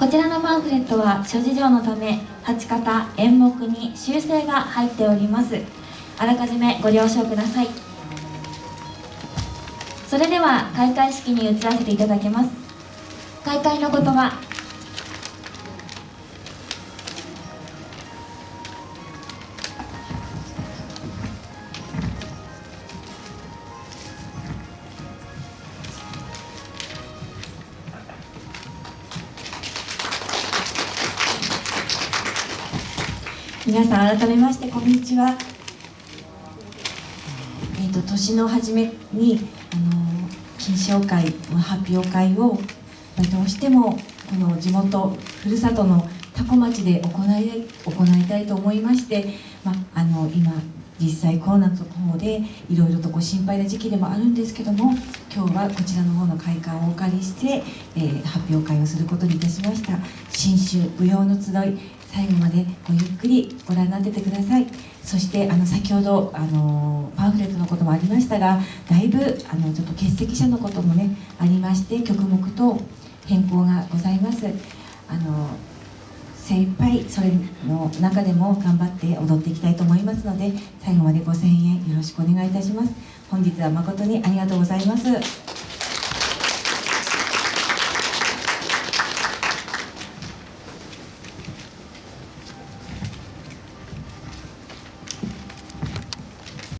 こちらのパンフレットは諸事情のため8方演目に修正が入っております。あらかじめご了承ください。それでは開会式に移らせていただきます。開会の言葉皆さん改めましてこんにちは。えっ、と年の初めにあの金賞会発表会をどうしてもこの地元ふるさとの多古町で行い行いたいと思いまして、まあの今実際コロナの方でいろいろとご心配な時期でもあるんですけども今日はこちらの方の会館をお借りして、えー、発表会をすることにいたしました。新州舞踊の集い最後までごゆっくりご覧になっててください。そしてあの先ほどあのパンフレットのこともありましたがだいぶあのちょっと欠席者のこともねありまして曲目と変更がございます。あの精一杯それの中でも頑張って踊っていきたいと思いますので最後までご声援よろしくお願いいたします。本日は誠にありがとうございます。